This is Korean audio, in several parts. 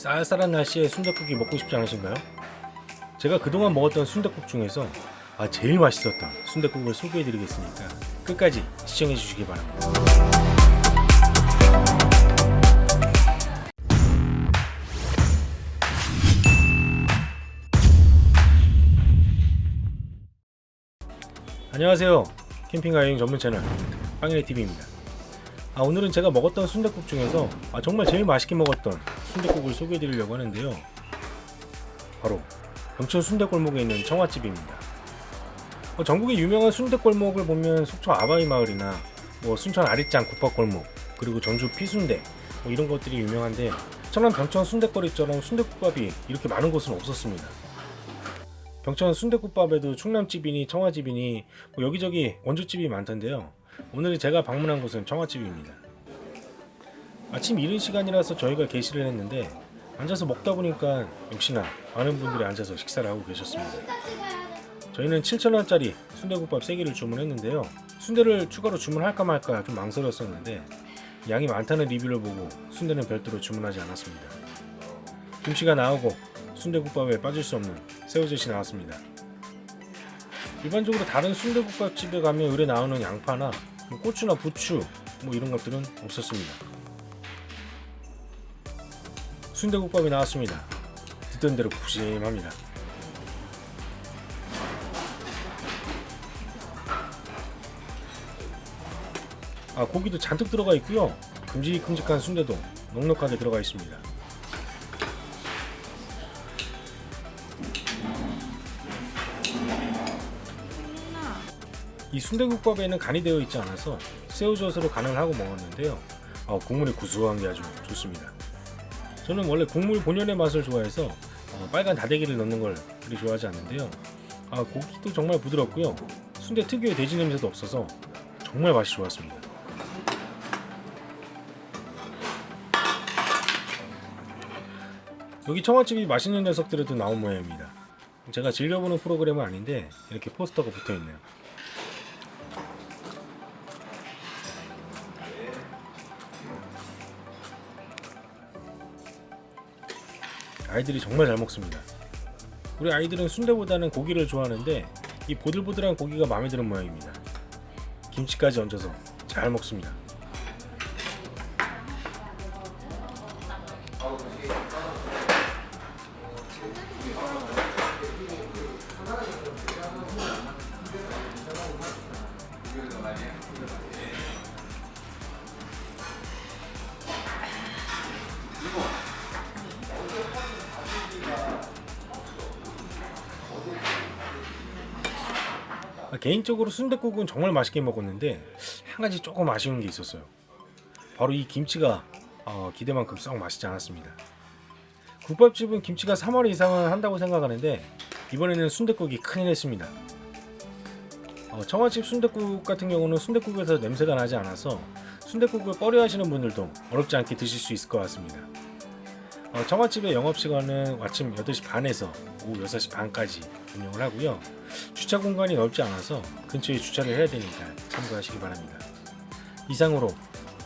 쌀쌀한 날씨에 순댓국이 먹고 싶지 않으신가요? 제가 그동안 먹었던 순댓국 중에서 아, 제일 맛있었던 순댓국을 소개해드리겠으니까 끝까지 시청해주시기 바랍니다. 안녕하세요. 여행 전문 채널 빵이네TV입니다. 아, 오늘은 제가 먹었던 순댓국 중에서 아, 정말 제일 맛있게 먹었던 순댓국을 소개해드리려고 하는데요. 바로 영천 순댓골목에 있는 청아집입니다. 어, 전국의 유명한 순댓골목을 보면 속초 아바이 마을이나 뭐 순천 아리짱 국밥골목 그리고 전주 피순대 뭐 이런 것들이 유명한데 천안 병천 순댓거리처럼 순댓국밥이 이렇게 많은 곳은 없었습니다. 병천 순댓국밥에도 충남집이니 청아집이니 뭐 여기저기 원조집이 많던데요. 오늘 제가 방문한 곳은 청아집입니다. 아침 이른 시간이라서 저희가 게시를 했는데 앉아서 먹다 보니까 역시나 많은 분들이 앉아서 식사를 하고 계셨습니다. 저희는 7,000원짜리 순대국밥 3개를 주문했는데요. 순대를 추가로 주문할까 말까 좀 망설였었는데 양이 많다는 리뷰를 보고 순대는 별도로 주문하지 않았습니다. 김치가 나오고 순대국밥에 빠질 수 없는 새우젓이 나왔습니다. 일반적으로 다른 순대국밥집에 가면 의뢰 나오는 양파나 뭐 고추나 부추 뭐 이런 것들은 없었습니다. 순대국밥이 나왔습니다. 듣던 대로 푸짐합니다. 아 고기도 잔뜩 들어가 있고요. 큼직큼직한 순대도 넉넉하게 들어가 있습니다. 이 순대국밥에는 간이 되어 있지 않아서 새우젓으로 간을 하고 먹었는데요. 아, 국물이 구수한 게 아주 좋습니다. 저는 원래 국물 본연의 맛을 좋아해서 어, 빨간 다대기를 넣는 걸 그리 좋아하지 않는데요. 아, 고기도 정말 부드럽고요. 순대 특유의 돼지 냄새도 없어서 정말 맛이 좋았습니다. 여기 청아집이 맛있는 녀석들에도 나온 모양입니다. 제가 즐겨보는 프로그램은 아닌데 이렇게 포스터가 붙어있네요. 아이들이 정말 잘 먹습니다. 우리 아이들은 순대보다는 고기를 좋아하는데 이 보들보들한 고기가 마음에 드는 모양입니다. 김치까지 얹어서 잘 먹습니다. 개인적으로 순댓국은 정말 맛있게 먹었는데 한 가지 조금 아쉬운 게 있었어요. 바로 이 김치가 어, 기대만큼 썩 맛있지 않았습니다. 국밥집은 김치가 3월 이상은 한다고 생각하는데 이번에는 순댓국이 큰일 했습니다. 어, 청아집 순댓국 같은 경우는 순댓국에서 냄새가 나지 않아서 순댓국을 꺼려 하시는 분들도 어렵지 않게 드실 수 있을 것 같습니다. 어, 청아집의 영업시간은 아침 8시 반에서 오후 6시 반까지 운영을 하고요. 주차 공간이 넓지 않아서 근처에 주차를 해야 되니까 참고하시기 바랍니다. 이상으로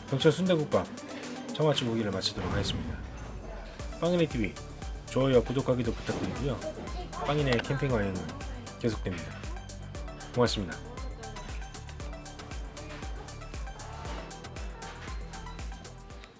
병천 순대국밥 청아집 오기를 마치도록 하겠습니다. 빵이네 TV 좋아요와 구독하기도 부탁드리고요. 빵이네 캠핑 여행은 계속됩니다. 고맙습니다.